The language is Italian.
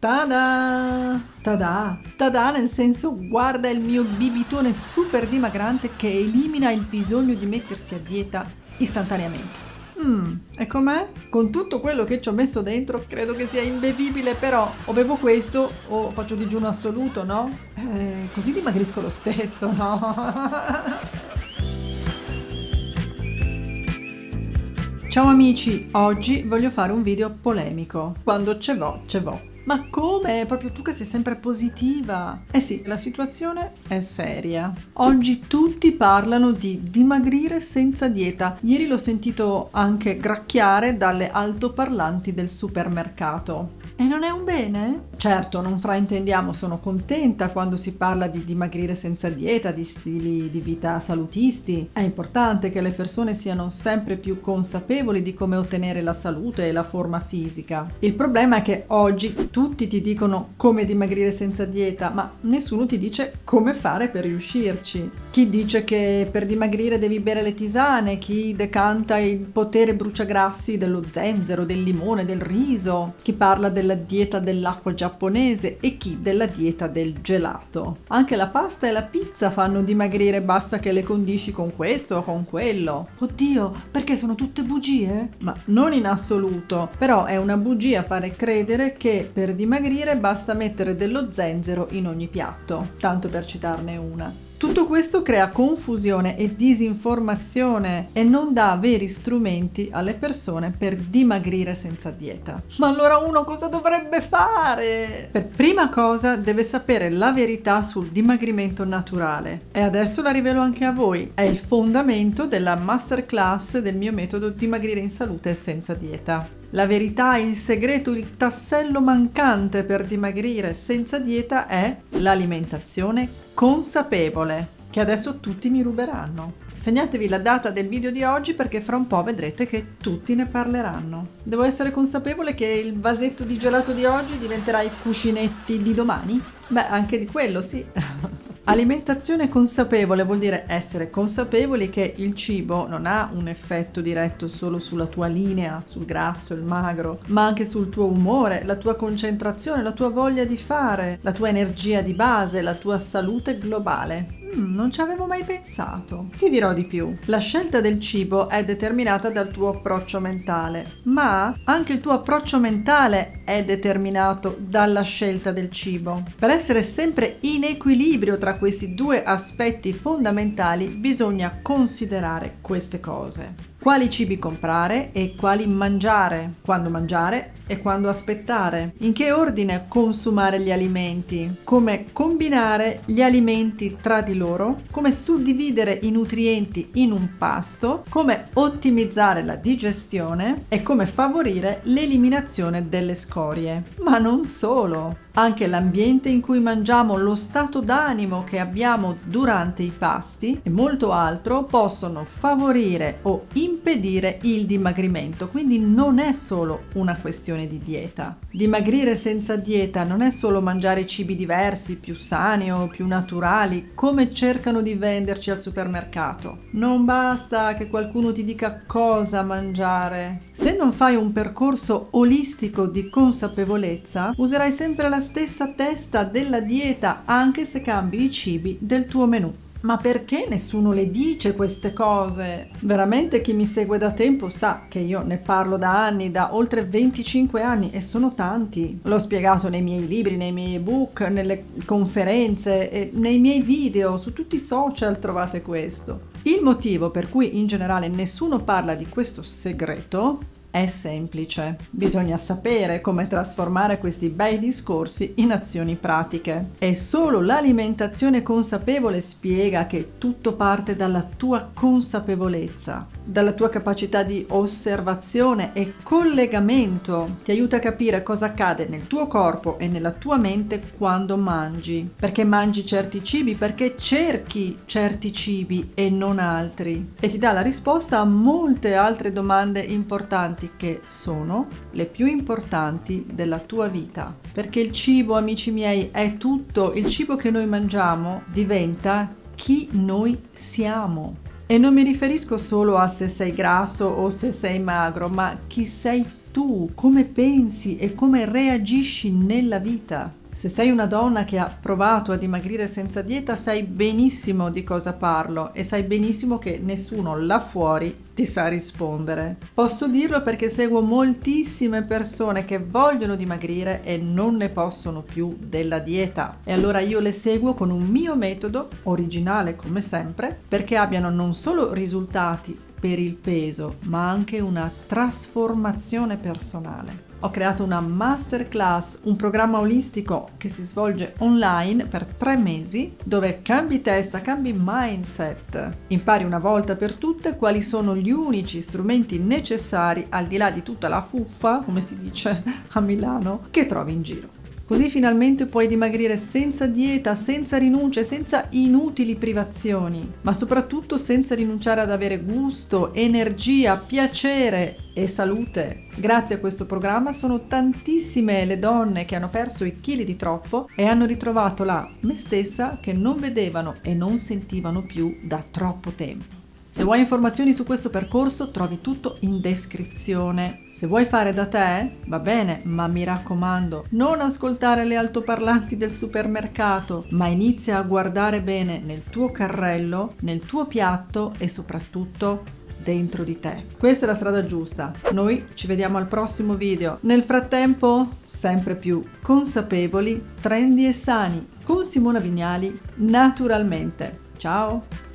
Tada! Tada! Tada nel senso guarda il mio bibitone super dimagrante che elimina il bisogno di mettersi a dieta istantaneamente. Mmm, e com'è? Con tutto quello che ci ho messo dentro credo che sia imbevibile, però o bevo questo o faccio digiuno assoluto, no? Eh, così dimagrisco lo stesso, no? Ciao amici, oggi voglio fare un video polemico. Quando ce vo, ce vo. Ma come? Proprio tu che sei sempre positiva. Eh sì, la situazione è seria. Oggi tutti parlano di dimagrire senza dieta. Ieri l'ho sentito anche gracchiare dalle altoparlanti del supermercato. E non è un bene? Certo, non fraintendiamo, sono contenta quando si parla di dimagrire senza dieta, di stili di vita salutisti. È importante che le persone siano sempre più consapevoli di come ottenere la salute e la forma fisica. Il problema è che oggi tutti ti dicono come dimagrire senza dieta, ma nessuno ti dice come fare per riuscirci. Chi dice che per dimagrire devi bere le tisane, chi decanta il potere bruciagrassi dello zenzero, del limone, del riso, chi parla della della dieta dell'acqua giapponese e chi della dieta del gelato. Anche la pasta e la pizza fanno dimagrire, basta che le condisci con questo o con quello. Oddio, perché sono tutte bugie? Ma non in assoluto, però è una bugia fare credere che per dimagrire basta mettere dello zenzero in ogni piatto, tanto per citarne una. Tutto questo crea confusione e disinformazione e non dà veri strumenti alle persone per dimagrire senza dieta. Ma allora uno cosa dovrebbe fare? Per prima cosa deve sapere la verità sul dimagrimento naturale e adesso la rivelo anche a voi. È il fondamento della masterclass del mio metodo dimagrire in salute senza dieta. La verità, il segreto, il tassello mancante per dimagrire senza dieta è l'alimentazione consapevole, che adesso tutti mi ruberanno. Segnatevi la data del video di oggi perché fra un po' vedrete che tutti ne parleranno. Devo essere consapevole che il vasetto di gelato di oggi diventerà i cuscinetti di domani? Beh, anche di quello sì. Alimentazione consapevole vuol dire essere consapevoli che il cibo non ha un effetto diretto solo sulla tua linea, sul grasso, il magro, ma anche sul tuo umore, la tua concentrazione, la tua voglia di fare, la tua energia di base, la tua salute globale. Mm, non ci avevo mai pensato. Ti dirò di più. La scelta del cibo è determinata dal tuo approccio mentale, ma anche il tuo approccio mentale è determinato dalla scelta del cibo. Per essere sempre in equilibrio tra questi due aspetti fondamentali bisogna considerare queste cose quali cibi comprare e quali mangiare, quando mangiare e quando aspettare, in che ordine consumare gli alimenti, come combinare gli alimenti tra di loro, come suddividere i nutrienti in un pasto, come ottimizzare la digestione? E come favorire l'eliminazione delle scorie. Ma non solo! Anche l'ambiente in cui mangiamo, lo stato d'animo che abbiamo durante i pasti e molto altro possono favorire o impedire il dimagrimento, quindi non è solo una questione di dieta. Dimagrire senza dieta non è solo mangiare cibi diversi, più sani o più naturali, come cercano di venderci al supermercato. Non basta che qualcuno ti dica cosa mangiare. Se non fai un percorso olistico di consapevolezza, userai sempre la stessa testa della dieta anche se cambi i cibi del tuo menù. Ma perché nessuno le dice queste cose? Veramente chi mi segue da tempo sa che io ne parlo da anni, da oltre 25 anni e sono tanti. L'ho spiegato nei miei libri, nei miei ebook, nelle conferenze, nei miei video, su tutti i social trovate questo. Il motivo per cui in generale nessuno parla di questo segreto è semplice, bisogna sapere come trasformare questi bei discorsi in azioni pratiche. E solo l'alimentazione consapevole spiega che tutto parte dalla tua consapevolezza, dalla tua capacità di osservazione e collegamento. Ti aiuta a capire cosa accade nel tuo corpo e nella tua mente quando mangi. Perché mangi certi cibi? Perché cerchi certi cibi e non altri. E ti dà la risposta a molte altre domande importanti che sono le più importanti della tua vita. Perché il cibo, amici miei, è tutto. Il cibo che noi mangiamo diventa chi noi siamo. E non mi riferisco solo a se sei grasso o se sei magro, ma chi sei tu, come pensi e come reagisci nella vita. Se sei una donna che ha provato a dimagrire senza dieta, sai benissimo di cosa parlo e sai benissimo che nessuno là fuori ti sa rispondere. Posso dirlo perché seguo moltissime persone che vogliono dimagrire e non ne possono più della dieta. E allora io le seguo con un mio metodo, originale come sempre, perché abbiano non solo risultati per il peso, ma anche una trasformazione personale. Ho creato una masterclass, un programma olistico che si svolge online per tre mesi, dove cambi testa, cambi mindset, impari una volta per tutte quali sono gli unici strumenti necessari al di là di tutta la fuffa, come si dice a Milano, che trovi in giro. Così finalmente puoi dimagrire senza dieta, senza rinunce, senza inutili privazioni, ma soprattutto senza rinunciare ad avere gusto, energia, piacere e salute. Grazie a questo programma sono tantissime le donne che hanno perso i chili di troppo e hanno ritrovato la me stessa che non vedevano e non sentivano più da troppo tempo. Se vuoi informazioni su questo percorso trovi tutto in descrizione. Se vuoi fare da te, va bene, ma mi raccomando, non ascoltare le altoparlanti del supermercato, ma inizia a guardare bene nel tuo carrello, nel tuo piatto e soprattutto dentro di te. Questa è la strada giusta. Noi ci vediamo al prossimo video. Nel frattempo, sempre più consapevoli, trendy e sani con Simona Vignali naturalmente. Ciao!